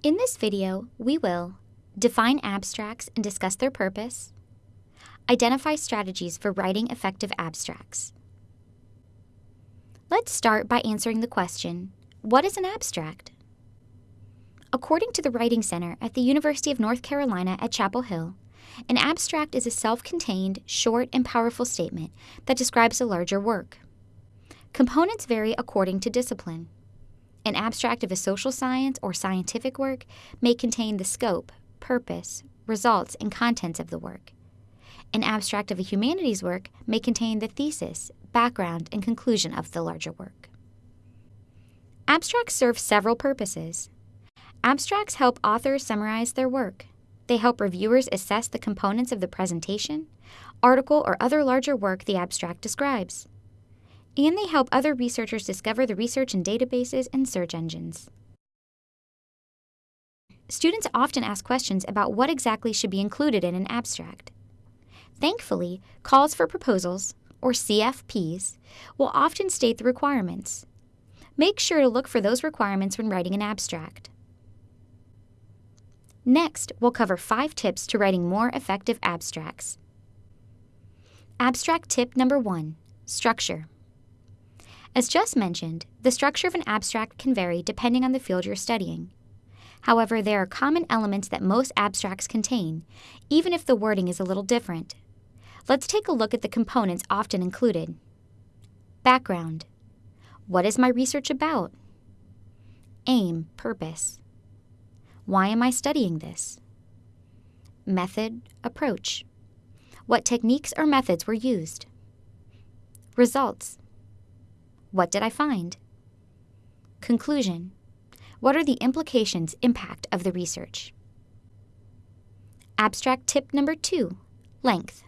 In this video, we will define abstracts and discuss their purpose, identify strategies for writing effective abstracts. Let's start by answering the question, what is an abstract? According to the Writing Center at the University of North Carolina at Chapel Hill, an abstract is a self-contained, short, and powerful statement that describes a larger work. Components vary according to discipline. An abstract of a social science or scientific work may contain the scope, purpose, results, and contents of the work. An abstract of a humanities work may contain the thesis, background, and conclusion of the larger work. Abstracts serve several purposes. Abstracts help authors summarize their work. They help reviewers assess the components of the presentation, article, or other larger work the abstract describes and they help other researchers discover the research in databases and search engines. Students often ask questions about what exactly should be included in an abstract. Thankfully, calls for proposals, or CFPs, will often state the requirements. Make sure to look for those requirements when writing an abstract. Next, we'll cover five tips to writing more effective abstracts. Abstract tip number one, structure. As just mentioned, the structure of an abstract can vary depending on the field you're studying. However, there are common elements that most abstracts contain, even if the wording is a little different. Let's take a look at the components often included. Background. What is my research about? Aim, purpose. Why am I studying this? Method, approach. What techniques or methods were used? Results. What did I find? Conclusion. What are the implications, impact of the research? Abstract tip number two, length.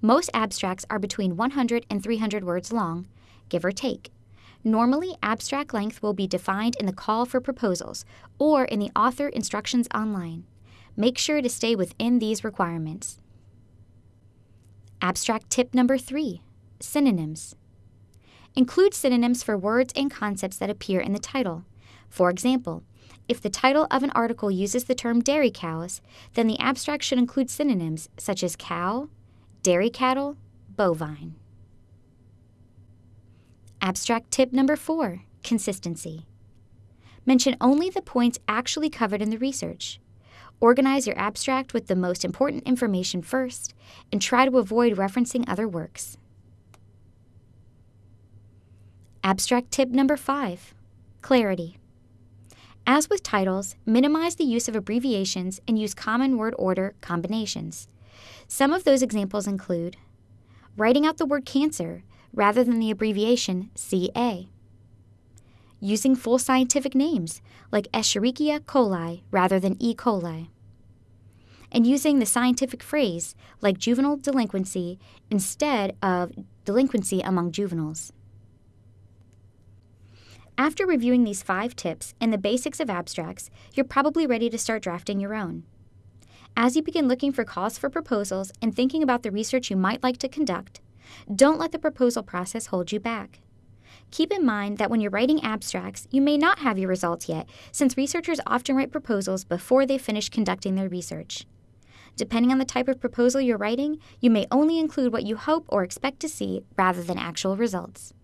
Most abstracts are between 100 and 300 words long, give or take. Normally, abstract length will be defined in the call for proposals or in the author instructions online. Make sure to stay within these requirements. Abstract tip number three, synonyms. Include synonyms for words and concepts that appear in the title. For example, if the title of an article uses the term dairy cows, then the abstract should include synonyms such as cow, dairy cattle, bovine. Abstract tip number four, consistency. Mention only the points actually covered in the research. Organize your abstract with the most important information first, and try to avoid referencing other works. Abstract tip number five, clarity. As with titles, minimize the use of abbreviations and use common word order combinations. Some of those examples include writing out the word cancer rather than the abbreviation CA, using full scientific names like Escherichia coli rather than E. coli, and using the scientific phrase like juvenile delinquency instead of delinquency among juveniles. After reviewing these five tips and the basics of abstracts, you're probably ready to start drafting your own. As you begin looking for calls for proposals and thinking about the research you might like to conduct, don't let the proposal process hold you back. Keep in mind that when you're writing abstracts, you may not have your results yet, since researchers often write proposals before they finish conducting their research. Depending on the type of proposal you're writing, you may only include what you hope or expect to see rather than actual results.